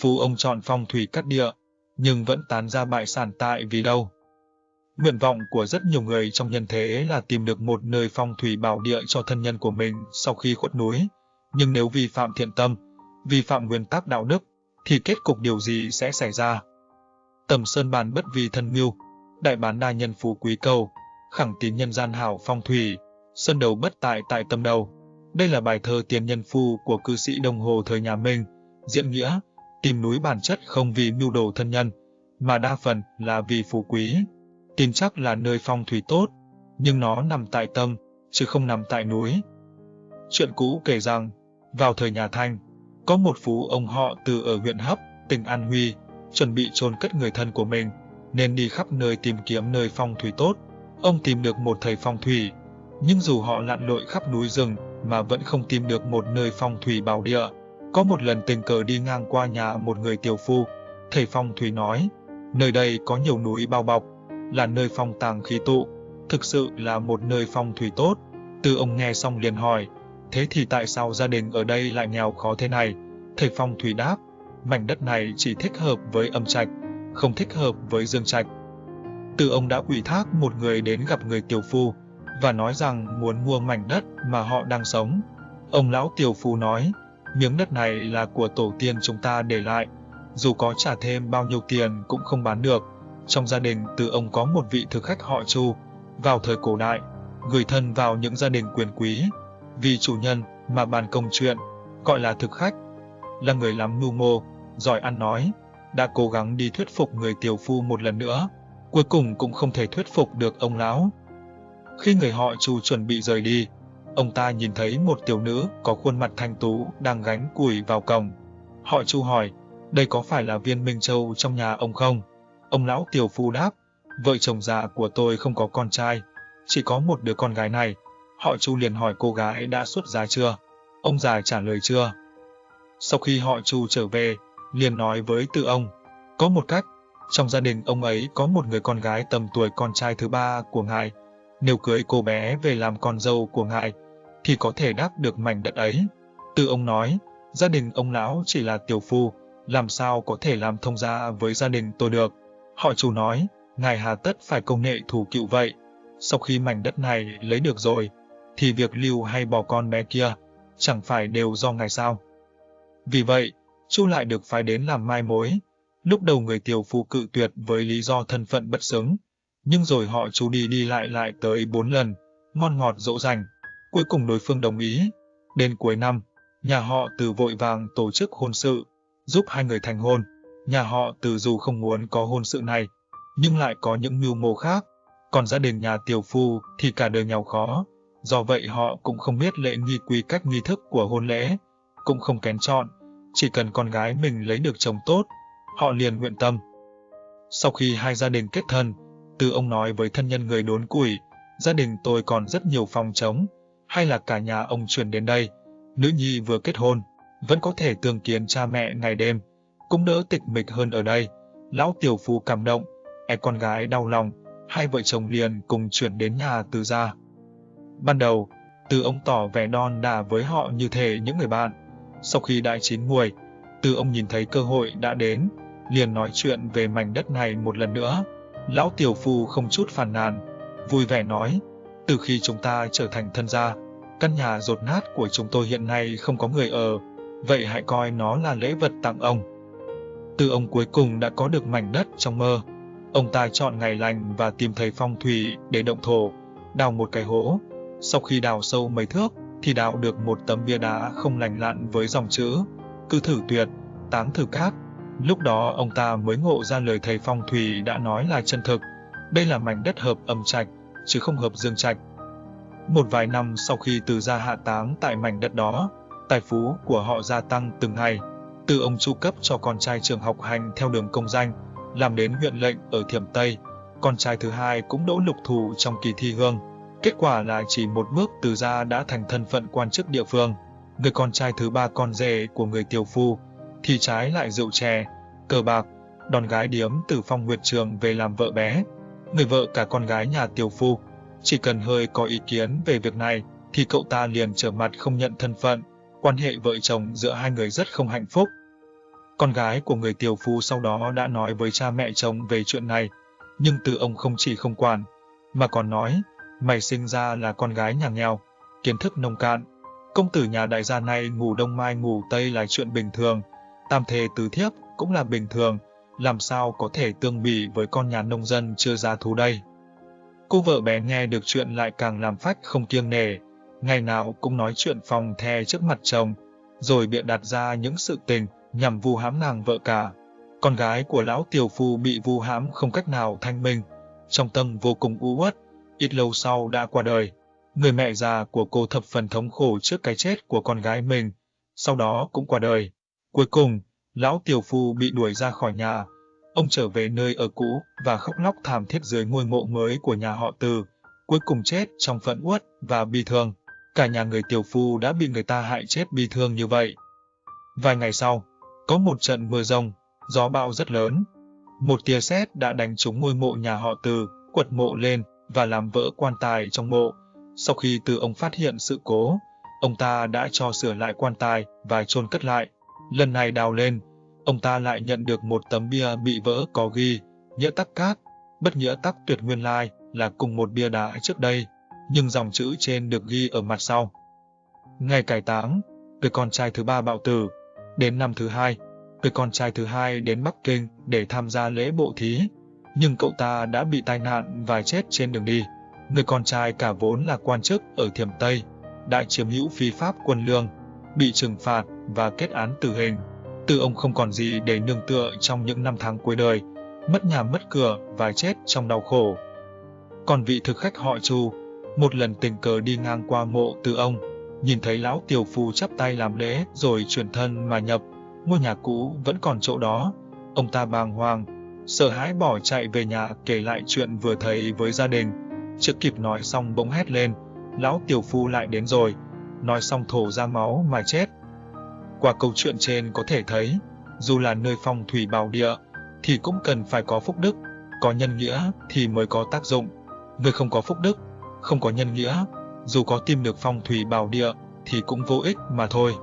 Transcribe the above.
Phu ông chọn phong thủy cắt địa, nhưng vẫn tán ra bại sản tại vì đâu. Nguyện vọng của rất nhiều người trong nhân thế là tìm được một nơi phong thủy bảo địa cho thân nhân của mình sau khi khuất núi. Nhưng nếu vi phạm thiện tâm, vi phạm nguyên tắc đạo đức, thì kết cục điều gì sẽ xảy ra? Tầm sơn bàn bất vì thân mưu, đại bán đa nhân phú quý cầu, khẳng tín nhân gian hảo phong thủy, sơn đầu bất tại tại tâm đầu. Đây là bài thơ tiền nhân phu của cư sĩ đồng hồ thời nhà Minh, diễn nghĩa, tìm núi bản chất không vì mưu đồ thân nhân, mà đa phần là vì phú quý. Kim chắc là nơi phong thủy tốt, nhưng nó nằm tại tâm, chứ không nằm tại núi. Chuyện cũ kể rằng, vào thời nhà Thanh, có một phú ông họ từ ở huyện Hấp, tỉnh An Huy, chuẩn bị chôn cất người thân của mình, nên đi khắp nơi tìm kiếm nơi phong thủy tốt. Ông tìm được một thầy phong thủy, nhưng dù họ lặn lội khắp núi rừng mà vẫn không tìm được một nơi phong thủy bảo địa. Có một lần tình cờ đi ngang qua nhà một người tiểu phu, thầy phong thủy nói, nơi đây có nhiều núi bao bọc, là nơi phong tàng khí tụ, thực sự là một nơi phong thủy tốt. Từ ông nghe xong liền hỏi, thế thì tại sao gia đình ở đây lại nghèo khó thế này? Thầy phong thủy đáp, mảnh đất này chỉ thích hợp với âm trạch, không thích hợp với dương trạch. Từ ông đã ủy thác một người đến gặp người tiểu phu và nói rằng muốn mua mảnh đất mà họ đang sống. Ông lão tiểu phu nói, miếng đất này là của tổ tiên chúng ta để lại, dù có trả thêm bao nhiêu tiền cũng không bán được. Trong gia đình từ ông có một vị thực khách họ Chu, vào thời cổ đại, gửi thân vào những gia đình quyền quý, vì chủ nhân mà bàn công chuyện, gọi là thực khách, là người lắm mưu mô, giỏi ăn nói, đã cố gắng đi thuyết phục người tiểu phu một lần nữa, cuối cùng cũng không thể thuyết phục được ông lão. Khi người họ Chu chuẩn bị rời đi, ông ta nhìn thấy một tiểu nữ có khuôn mặt thanh tú đang gánh củi vào cổng. Họ Chu hỏi, đây có phải là viên Minh Châu trong nhà ông không? Ông lão tiểu phu đáp, vợ chồng già của tôi không có con trai, chỉ có một đứa con gái này. Họ Chu liền hỏi cô gái đã xuất giá chưa? Ông già trả lời chưa. Sau khi họ Chu trở về, liền nói với tự ông, có một cách, trong gia đình ông ấy có một người con gái tầm tuổi con trai thứ ba của ngài. Nếu cưới cô bé về làm con dâu của ngài, thì có thể đáp được mảnh đất ấy. Từ ông nói, gia đình ông lão chỉ là tiểu phu, làm sao có thể làm thông gia với gia đình tôi được. Họ chủ nói, ngài hà tất phải công nghệ thủ cựu vậy. Sau khi mảnh đất này lấy được rồi, thì việc lưu hay bỏ con bé kia, chẳng phải đều do ngài sao. Vì vậy, Chu lại được phái đến làm mai mối. Lúc đầu người tiểu phu cự tuyệt với lý do thân phận bất xứng, nhưng rồi họ chú đi đi lại lại tới bốn lần, ngon ngọt dỗ dành. Cuối cùng đối phương đồng ý. Đến cuối năm, nhà họ từ vội vàng tổ chức hôn sự, giúp hai người thành hôn. Nhà họ từ dù không muốn có hôn sự này, nhưng lại có những mưu mô khác. Còn gia đình nhà tiểu phu thì cả đời nghèo khó, do vậy họ cũng không biết lễ nghi quy cách nghi thức của hôn lễ, cũng không kén chọn, chỉ cần con gái mình lấy được chồng tốt, họ liền nguyện tâm. Sau khi hai gia đình kết thân, từ ông nói với thân nhân người đốn củi, gia đình tôi còn rất nhiều phòng trống, hay là cả nhà ông chuyển đến đây, nữ nhi vừa kết hôn, vẫn có thể tương kiến cha mẹ ngày đêm, cũng đỡ tịch mịch hơn ở đây. Lão tiểu phu cảm động, e con gái đau lòng, hai vợ chồng liền cùng chuyển đến nhà từ gia. Ban đầu, từ ông tỏ vẻ non đà với họ như thể những người bạn. Sau khi đại chín muồi, từ ông nhìn thấy cơ hội đã đến, liền nói chuyện về mảnh đất này một lần nữa. Lão tiểu phu không chút phản nàn, vui vẻ nói, từ khi chúng ta trở thành thân gia, căn nhà rột nát của chúng tôi hiện nay không có người ở, vậy hãy coi nó là lễ vật tặng ông. Từ ông cuối cùng đã có được mảnh đất trong mơ. Ông ta chọn ngày lành và tìm thấy phong thủy để động thổ, đào một cái hố. Sau khi đào sâu mấy thước, thì đào được một tấm bia đá không lành lặn với dòng chữ, cứ thử tuyệt, táng thử cát. Lúc đó ông ta mới ngộ ra lời thầy phong thủy đã nói là chân thực. Đây là mảnh đất hợp âm trạch, chứ không hợp dương trạch. Một vài năm sau khi từ gia hạ táng tại mảnh đất đó, tài phú của họ gia tăng từng ngày. Từ ông chu cấp cho con trai trường học hành theo đường công danh, làm đến huyện lệnh ở Thiểm Tây. Con trai thứ hai cũng đỗ lục thủ trong kỳ thi hương. Kết quả là chỉ một bước từ gia đã thành thân phận quan chức địa phương. Người con trai thứ ba con rể của người tiểu phu, thì trái lại rượu chè, cờ bạc, đòn gái điếm từ phong nguyệt trường về làm vợ bé. Người vợ cả con gái nhà tiểu phu, chỉ cần hơi có ý kiến về việc này, thì cậu ta liền trở mặt không nhận thân phận, quan hệ vợ chồng giữa hai người rất không hạnh phúc. Con gái của người tiểu phu sau đó đã nói với cha mẹ chồng về chuyện này, nhưng từ ông không chỉ không quản, mà còn nói, mày sinh ra là con gái nhà nghèo, kiến thức nông cạn. Công tử nhà đại gia này ngủ đông mai ngủ tây là chuyện bình thường, tam thề tứ thiếp cũng là bình thường, làm sao có thể tương bị với con nhà nông dân chưa ra thú đây. Cô vợ bé nghe được chuyện lại càng làm phách không kiêng nể, ngày nào cũng nói chuyện phòng the trước mặt chồng, rồi bịa đặt ra những sự tình nhằm vu hãm nàng vợ cả. Con gái của lão tiểu phu bị vu hãm không cách nào thanh minh, trong tâm vô cùng u uất, ít lâu sau đã qua đời. Người mẹ già của cô thập phần thống khổ trước cái chết của con gái mình, sau đó cũng qua đời. Cuối cùng, lão tiểu phu bị đuổi ra khỏi nhà. Ông trở về nơi ở cũ và khóc lóc thảm thiết dưới ngôi mộ mới của nhà họ Từ, cuối cùng chết trong phẫn uất và bi thương. Cả nhà người tiểu phu đã bị người ta hại chết bi thương như vậy. Vài ngày sau, có một trận mưa rông, gió bão rất lớn. Một tia sét đã đánh trúng ngôi mộ nhà họ Từ, quật mộ lên và làm vỡ quan tài trong mộ. Sau khi Từ ông phát hiện sự cố, ông ta đã cho sửa lại quan tài và chôn cất lại. Lần này đào lên, ông ta lại nhận được một tấm bia bị vỡ có ghi, nghĩa tắc cát, bất nghĩa tắc tuyệt nguyên lai là cùng một bia đá trước đây, nhưng dòng chữ trên được ghi ở mặt sau. Ngày cải táng, người con trai thứ ba bạo tử, đến năm thứ hai, người con trai thứ hai đến Bắc Kinh để tham gia lễ bộ thí, nhưng cậu ta đã bị tai nạn và chết trên đường đi. Người con trai cả vốn là quan chức ở Thiểm Tây, đã chiếm hữu phi pháp quân lương, bị trừng phạt và kết án tử hình. Tư ông không còn gì để nương tựa trong những năm tháng cuối đời, mất nhà mất cửa và chết trong đau khổ. Còn vị thực khách họ Chu, một lần tình cờ đi ngang qua mộ Tư ông, nhìn thấy lão tiểu phu chắp tay làm lễ rồi chuyển thân mà nhập, ngôi nhà cũ vẫn còn chỗ đó. Ông ta bàng hoàng, sợ hãi bỏ chạy về nhà kể lại chuyện vừa thấy với gia đình. Chưa kịp nói xong bỗng hét lên, lão tiểu phu lại đến rồi, nói xong thổ ra máu mà chết. Qua câu chuyện trên có thể thấy, dù là nơi phong thủy bảo địa, thì cũng cần phải có phúc đức, có nhân nghĩa thì mới có tác dụng. Người không có phúc đức, không có nhân nghĩa, dù có tìm được phong thủy bảo địa thì cũng vô ích mà thôi.